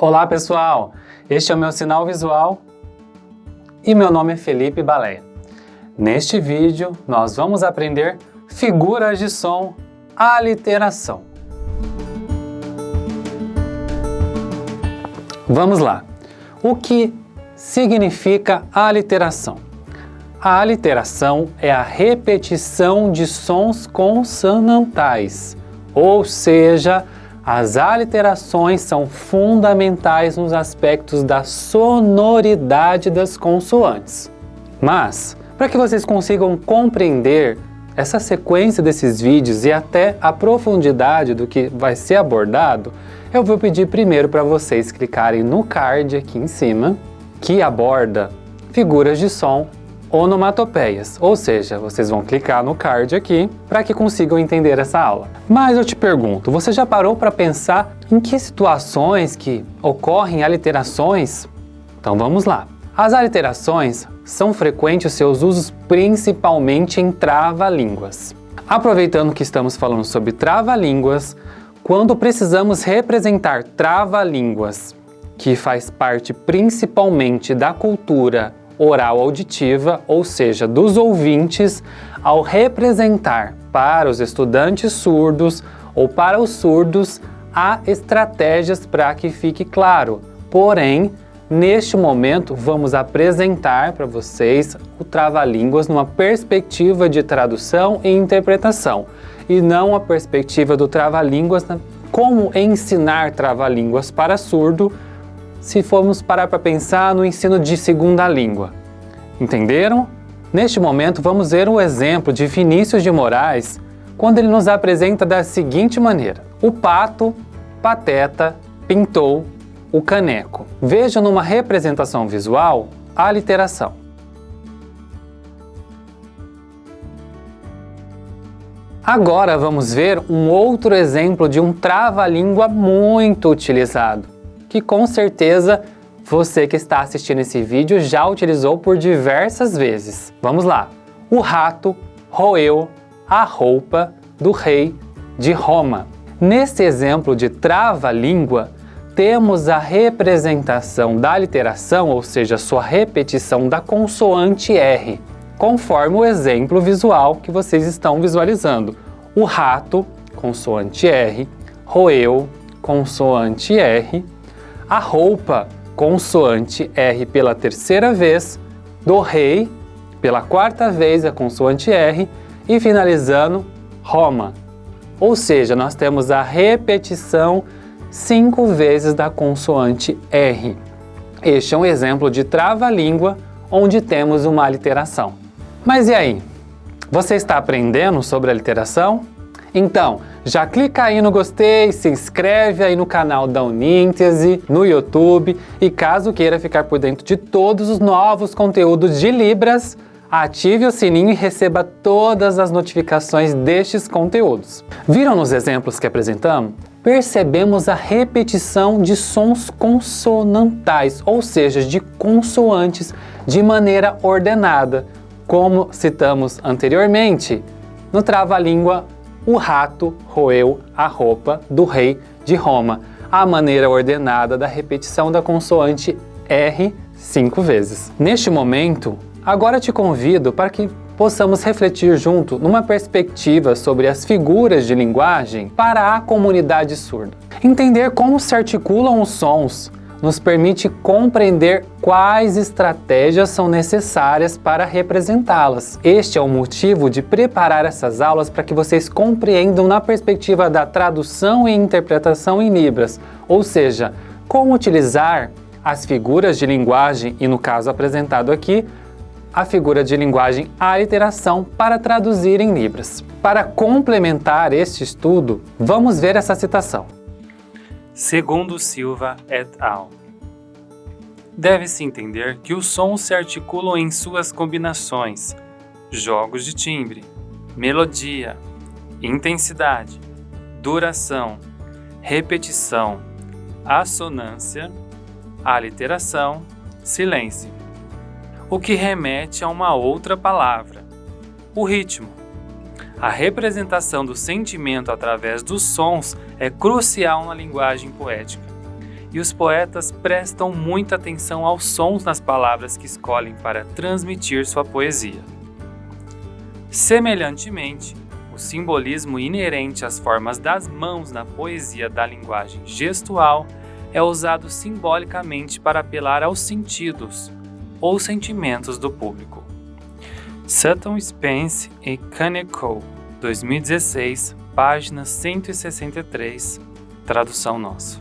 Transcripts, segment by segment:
Olá pessoal, este é o meu sinal visual e meu nome é Felipe Baleia. Neste vídeo nós vamos aprender figuras de som, aliteração. Vamos lá, o que significa aliteração? A aliteração é a repetição de sons consonantais, ou seja, as aliterações são fundamentais nos aspectos da sonoridade das consoantes. Mas, para que vocês consigam compreender essa sequência desses vídeos e até a profundidade do que vai ser abordado, eu vou pedir primeiro para vocês clicarem no card aqui em cima, que aborda figuras de som onomatopeias, ou seja, vocês vão clicar no card aqui para que consigam entender essa aula. Mas eu te pergunto, você já parou para pensar em que situações que ocorrem aliterações? Então vamos lá. As aliterações são frequentes seus usos principalmente em trava-línguas. Aproveitando que estamos falando sobre trava-línguas, quando precisamos representar trava-línguas, que faz parte principalmente da cultura oral auditiva, ou seja, dos ouvintes, ao representar para os estudantes surdos ou para os surdos, há estratégias para que fique claro. Porém, neste momento, vamos apresentar para vocês o Trava-Línguas numa perspectiva de tradução e interpretação, e não a perspectiva do Trava-Línguas como ensinar Trava-Línguas para surdo, se formos parar para pensar no ensino de segunda língua. Entenderam? Neste momento vamos ver um exemplo de Vinícius de Moraes quando ele nos apresenta da seguinte maneira. O pato, pateta, pintou o caneco. Veja numa representação visual a literação. Agora vamos ver um outro exemplo de um trava-língua muito utilizado, que com certeza você que está assistindo esse vídeo já utilizou por diversas vezes. Vamos lá. O rato roeu a roupa do rei de Roma. Nesse exemplo de trava-língua, temos a representação da literação, ou seja, sua repetição da consoante R, conforme o exemplo visual que vocês estão visualizando. O rato, consoante R, roeu, consoante R, a roupa, consoante R pela terceira vez, do rei pela quarta vez a consoante R e finalizando Roma. Ou seja, nós temos a repetição cinco vezes da consoante R. Este é um exemplo de trava-língua onde temos uma aliteração. Mas e aí? Você está aprendendo sobre a literação? Então, já clica aí no gostei, se inscreve aí no canal da Uníntese, no YouTube e caso queira ficar por dentro de todos os novos conteúdos de Libras, ative o sininho e receba todas as notificações destes conteúdos. Viram nos exemplos que apresentamos? Percebemos a repetição de sons consonantais, ou seja, de consoantes de maneira ordenada, como citamos anteriormente no trava-língua o rato roeu a roupa do rei de Roma, a maneira ordenada da repetição da consoante R cinco vezes. Neste momento, agora te convido para que possamos refletir junto numa perspectiva sobre as figuras de linguagem para a comunidade surda. Entender como se articulam os sons, nos permite compreender quais estratégias são necessárias para representá-las. Este é o motivo de preparar essas aulas para que vocês compreendam na perspectiva da tradução e interpretação em Libras, ou seja, como utilizar as figuras de linguagem e, no caso apresentado aqui, a figura de linguagem aliteração para traduzir em Libras. Para complementar este estudo, vamos ver essa citação segundo Silva et al. Deve-se entender que os sons se articulam em suas combinações, jogos de timbre, melodia, intensidade, duração, repetição, assonância, aliteração, silêncio, o que remete a uma outra palavra, o ritmo. A representação do sentimento através dos sons é crucial na linguagem poética. e os poetas prestam muita atenção aos sons nas palavras que escolhem para transmitir sua poesia. Semelhantemente, o simbolismo inerente às formas das mãos na poesia da linguagem gestual é usado simbolicamente para apelar aos sentidos ou sentimentos do público. Sutton Spence e Kaneko, 2016, página 163, tradução nossa.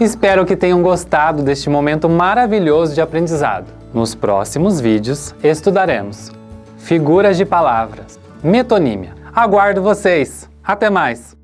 Espero que tenham gostado deste momento maravilhoso de aprendizado. Nos próximos vídeos estudaremos figuras de palavras, metonímia. Aguardo vocês! Até mais!